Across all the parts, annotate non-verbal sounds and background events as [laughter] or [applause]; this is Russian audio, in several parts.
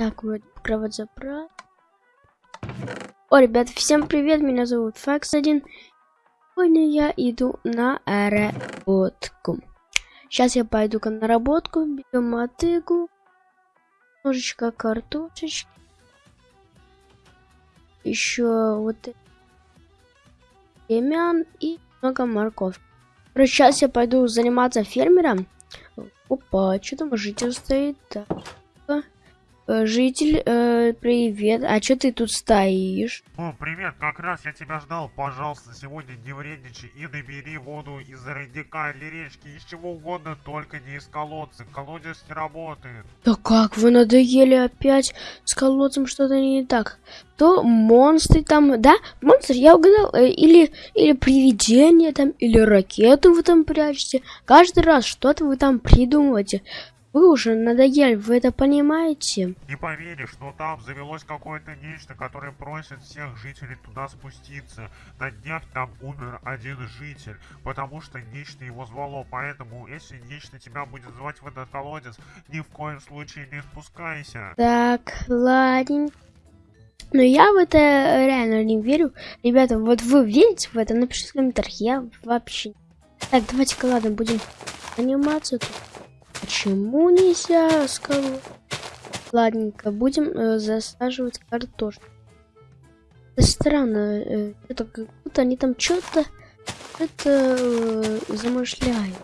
Так, вроде кровать забрать. О, ребят, всем привет, меня зовут Факс1. Сегодня я иду на работку. Сейчас я пойду на работку, берем мотыгу, немножечко картошечки. Еще вот семян и много морковь. Короче, сейчас я пойду заниматься фермером. Опа, что там житель стоит? Так. Э, житель, э, привет. А что ты тут стоишь? О, привет, как раз я тебя ждал. Пожалуйста, сегодня не вредничай и набери воду из родника или речки, из чего угодно, только не из колодца. Колодец не работает. Да как, вы надоели опять? С колодцем что-то не так. То монстры там, да? Монстр, я угадал. Э, или, или привидение там, или ракету вы там прячете. Каждый раз что-то вы там придумываете. Вы уже надоели, вы это понимаете? Не поверишь, но там завелось какое-то нечто, которое просит всех жителей туда спуститься. На днях там умер один житель, потому что нечто его звало. Поэтому, если нечто тебя будет звать в этот колодец, ни в коем случае не спускайся. Так, ладненько. Но я в это реально не верю. Ребята, вот вы верите в это? Напишите в комментариях. Я вообще... Так, давайте-ка, ладно, будем заниматься тут. Почему нельзя скалу? Ладненько, будем э, засаживать картошку. Это странно, э, это как будто они там что-то это э, замышляют.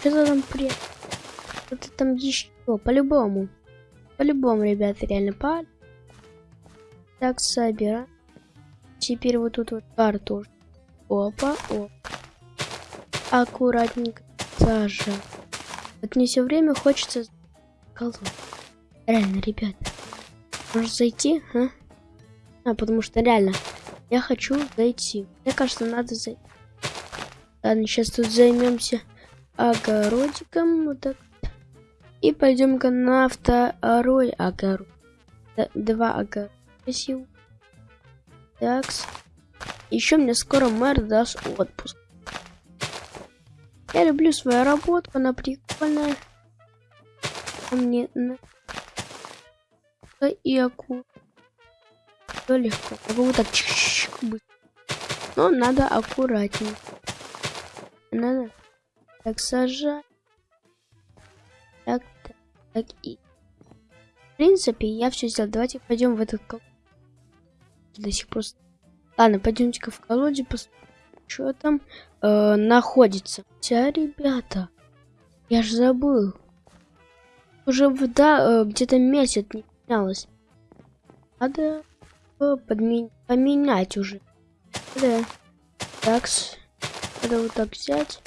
Что-то там при... Что-то там еще, по-любому. По-любому, ребята, реально по. Так, собираем. Теперь вот тут вот картошку. Опа, опа. Аккуратненько сажаем. Вот мне все время хочется колоть. Реально, ребят. Может зайти, а? А, потому что реально, я хочу зайти. Мне кажется, надо зайти. Ладно, сейчас тут займемся огородиком. Вот так. И пойдем-ка на второй огород. Два огорода. Спасибо. Так. Еще мне скоро мэр даст отпуск. Я люблю свою работу, она прикольная. Мне на... и акку. Все легко. Могу вот так быть. Но надо аккуратнее. Надо так сажать. Так, так, так и. В принципе, я все сделал. Давайте пойдем в этот колодец. До сих пор. Ладно, пойдемте-ка в колодец посмотрим что там э, находится. Хотя, ребята, я ж забыл. Уже вода э, где-то месяц не менялась. Надо э, поменять уже. Да. Такс. Надо вот так взять.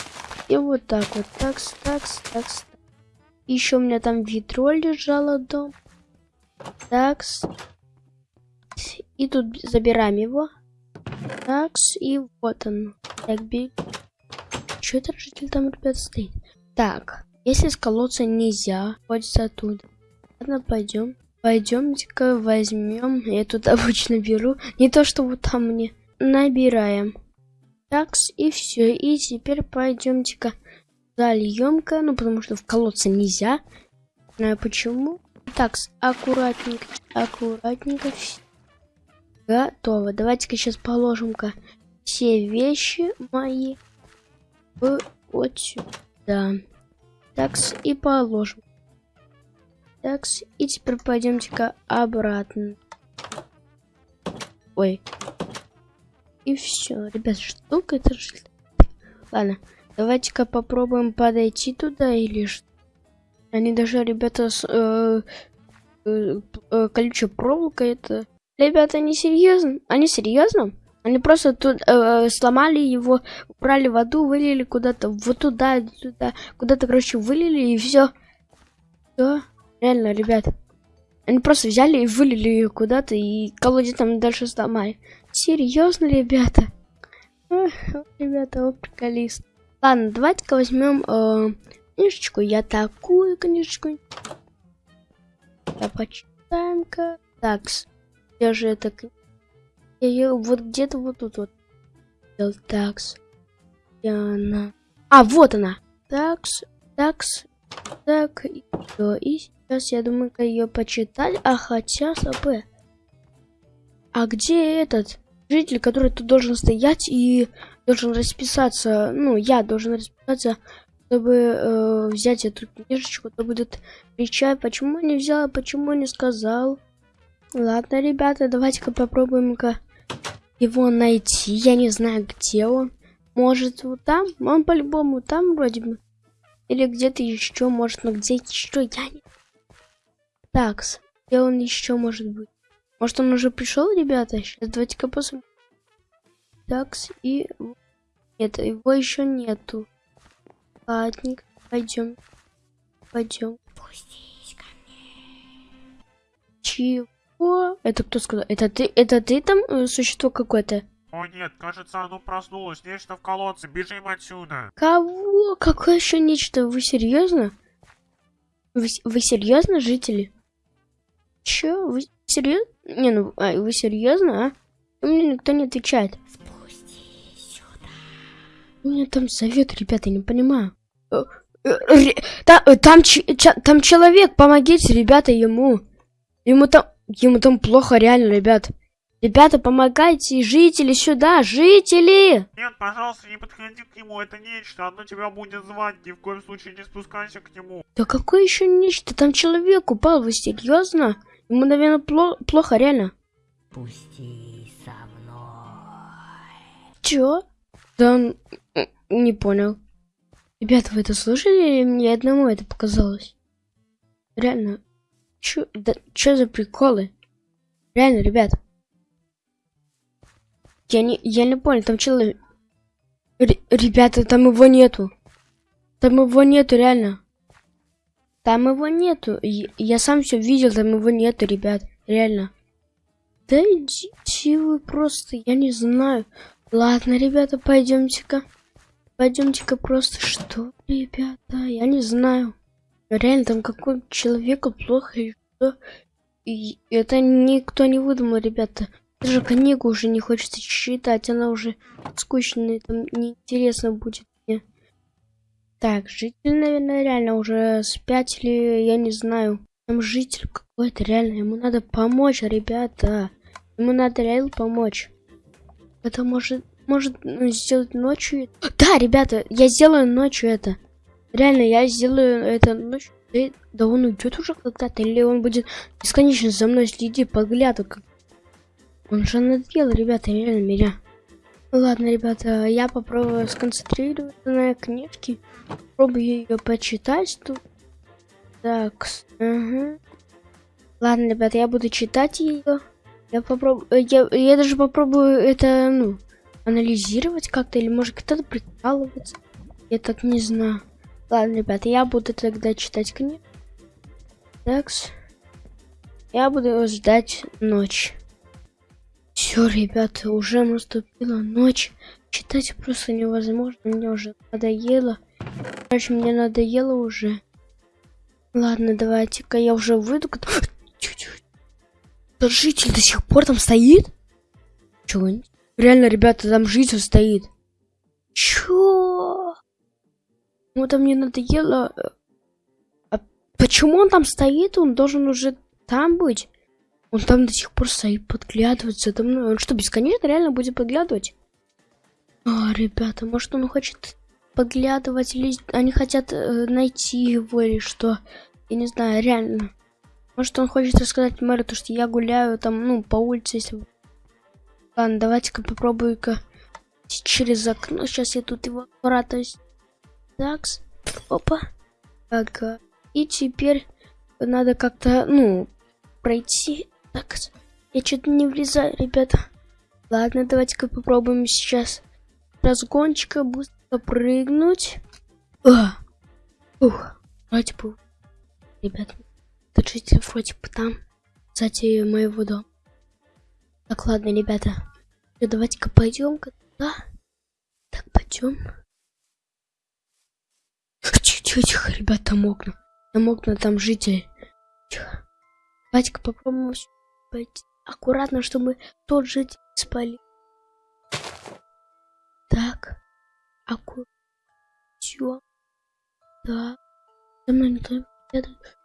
И вот так вот. Такс, такс, такс. Еще у меня там ведро лежало дом. Такс. И тут забираем его. Такс, и вот он. Так, бей. Что это житель там, ребят, стоит? Так, если с колодца нельзя, ходится оттуда. Ладно, пойдем. Пойдемте-ка возьмем. Я тут [laughs] обычно беру. Не то, что вот там мне. Набираем. Такс, и все. И теперь пойдемте-ка зальем-ка. Ну, потому что в колодце нельзя. Не знаю почему. Такс, аккуратненько, аккуратненько. Готово. Давайте-ка сейчас положим-ка все вещи мои вот сюда. Такс, и положим. Такс, и теперь пойдемте-ка обратно. Ой. И все. Ребят, штука это. Ладно, давайте-ка попробуем подойти туда или что. Они даже, ребята, с э, э, э, проволока это Ребята, они серьезно? Они серьезно? Они просто тут э, сломали его, убрали воду, вылили куда-то, вот туда, туда, куда-то, короче, вылили и все. Все, реально, ребят. Они просто взяли и вылили ее куда-то, и колодец там дальше сломали. Серьезно, ребята? Ох, ребята, о, приколист. Ладно, давайте-ка возьмем э, книжечку. Я такую книжечку. Да, почитаем-ка. Такс. Я же это... Я ее вот где-то вот тут вот. Такс. Где она? А, вот она. Такс, такс, так, и Сейчас я думаю, ее почитать. А хотя, СП. А где этот житель, который тут должен стоять и должен расписаться? Ну, я должен расписаться, чтобы э, взять эту книжечку, то будет кричать, почему не взял, почему не сказал. Ладно, ребята, давайте-ка попробуем-ка его найти. Я не знаю, где он. Может, вот там? Он по-любому там вроде бы. Или где-то еще, может, но где еще, я не... Так, где он еще может быть? Может, он уже пришел, ребята? Сейчас давайте-ка посмотрим. Такс, и... Нет, его еще нету. Ладненько, пойдем. Пойдем. Спустись Чего? Это кто сказал? Это ты, это ты там э, существо какое-то? О нет, кажется, оно проснулось. Нечто в колодце. Бежим отсюда. Кого? Какое еще нечто? Вы серьезно? Вы, вы серьезно, жители? Че? Вы серьезно? Не, ну, а, вы серьезно, а? Мне никто не отвечает. Спустись сюда. У меня там совет, ребята, я не понимаю. Э, э, там, там, там человек, помогите, ребята, ему. Ему там, ему там плохо, реально, ребят. Ребята, помогайте, жители сюда, жители! Нет, пожалуйста, не подходи к нему, это нечто, оно тебя будет звать, ни в коем случае не спускайся к нему. Да какое еще нечто? Там человек упал, вы серьезно? Ему, наверное, пло плохо, реально. Пусти со мной. Чё? Да он... Не понял. Ребята, вы это слышали или мне одному это показалось? Реально. Чё, да, чё за приколы? Реально, ребята. Я не, я не понял, там человек... Ребята, там его нету. Там его нету, реально. Там его нету. Я, я сам все видел, там его нету, ребят. Реально. Да идите вы просто, я не знаю. Ладно, ребята, пойдемте-ка. Пойдемте-ка просто. Что, ребята? Я не знаю. Реально, там какой человеку плохо и что. И это никто не выдумал, ребята. Даже книгу уже не хочется читать, она уже скучная, там неинтересно будет мне. Так, житель, наверное, реально уже спятили, я не знаю. Там житель какой-то, реально, ему надо помочь, ребята. Ему надо реально помочь. Это может, может ну, сделать ночью. Да, ребята, я сделаю ночью это. Реально, я сделаю это ночью. Да он уйдет уже когда-то, или он будет бесконечно за мной следить, подглядывать, он же надел, ребята, реально меня. Ладно, ребята, я попробую сконцентрироваться на книжке. Попробую ее почитать тут. Так, ага. Ладно, ребята, я буду читать ее. Я попробую, я, я даже попробую это, ну, анализировать как-то, или может кто-то прикалываться. Я так не знаю. Ладно, ребята, я буду тогда читать книгу. Такс. Я буду ждать ночь. Все, ребята, уже наступила ночь. Читать просто невозможно. Мне уже надоело. Короче, мне надоело уже. Ладно, давайте-ка я уже выйду. [gasps] Тот житель до сих пор там стоит? Чего? Реально, ребята, там житель стоит. Чё? Ну, там мне надоело. А почему он там стоит? Он должен уже там быть. Он там до сих пор стоит, подглядывается за. Он что, бесконечно реально будет подглядывать? А, ребята, может он хочет подглядывать, или они хотят э, найти его, или что? Я не знаю, реально. Может он хочет рассказать мэру, то что я гуляю там, ну, по улице, если... Ладно, давайте-ка попробую-ка через окно. Сейчас я тут его аккуратно... Такс. Опа. Ага. И теперь надо как-то, ну, пройти так, я что-то не влезаю, ребята. Ладно, давайте-ка попробуем сейчас разгончика быстро прыгнуть. А! Ух, вроде бы. Ребят, держите вроде бы там, сзади моего дома. Так, ладно, ребята. Давайте-ка пойдем-ка туда. Так, пойдем. Тихо, тихо, ребята, там окна. Там окна, там жители. Тихо. Давайте-ка попробуем пойти аккуратно, чтобы тот же спали. Так, аккуратно. Все. Так. За мной никто не следует.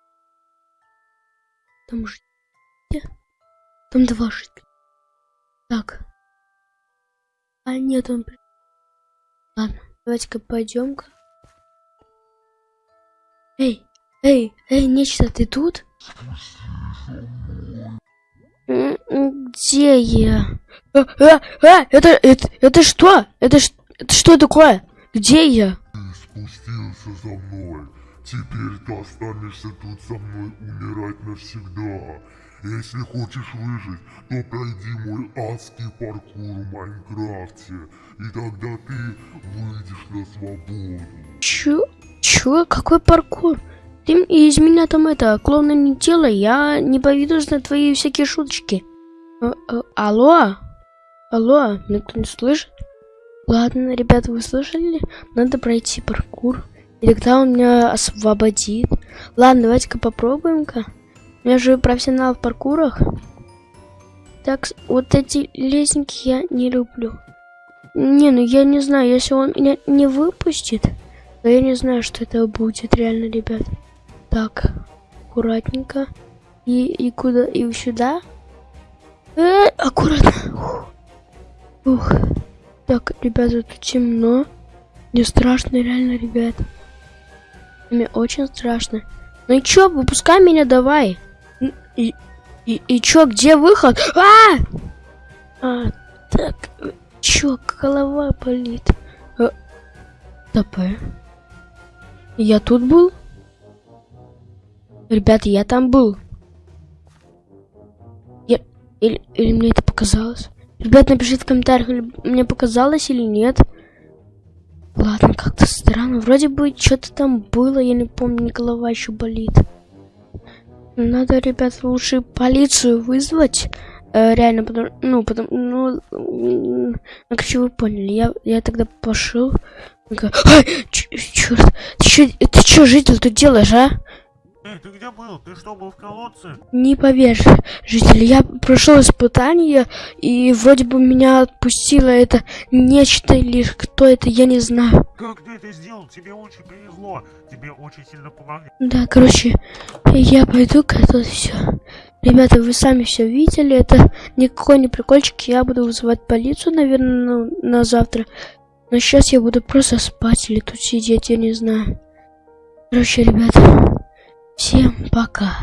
там жители? Там два жителя. Так. А нет, он... Ладно, давайте-ка пойдем-ка. Эй, эй, эй, нечто, ты тут? Где я? А, а, а, это, это, это что? Это, это что такое? Где я? Ты спустился за мной. Теперь ты останешься тут со мной умирать навсегда. Если хочешь выжить, то пройди мой адский паркур в Майнкрафте, и тогда ты выйдешь на свободу. Чё? Чё? Какой паркур? Ты из меня там это, клоуна не делай, я не поведусь на твои всякие шуточки. А, а, алло? Алло, никто не слышит? Ладно, ребята, вы слышали? Надо пройти паркур. И тогда он меня освободит. Ладно, давайте-ка попробуем-ка. Я же профессионал в паркурах. Так, вот эти лестники я не люблю. Не, ну я не знаю, если он меня не выпустит, то я не знаю, что это будет реально, ребят. Так, аккуратненько. И, и куда? И сюда? Э, аккуратно. Ух. Так, ребята, тут темно. Мне страшно, реально, ребят. Мне очень страшно. Ну и чё, выпускай меня давай. И, и, и чё, где выход? А! А, так, чё, голова болит. Э, ТП. Я тут был? Ребята, я там был. Я... Или, или мне это показалось? Ребят, напишите в комментариях, мне показалось или нет. Ладно, как-то странно. Вроде бы что-то там было, я не помню, голова еще болит. Надо, ребят, лучше полицию вызвать. Э, реально, потому, ну, потому, ну, ну, короче, вы поняли. Я, я тогда пошел. «Ай, черт, ты чё, ты чё, житель, тут делаешь, а? Эй, ты где был? Ты что, был в колодце? Не поверишь, житель, я прошел испытание, и вроде бы меня отпустило это нечто или кто это, я не знаю. Как ты это сделал? Тебе очень повезло. Тебе очень сильно помогли. Да, короче, я пойду-ка тут все. Ребята, вы сами все видели, это никакой не прикольчик, я буду вызывать полицию, наверное, на, на завтра. Но сейчас я буду просто спать или тут сидеть, я не знаю. Короче, ребята, всем пока.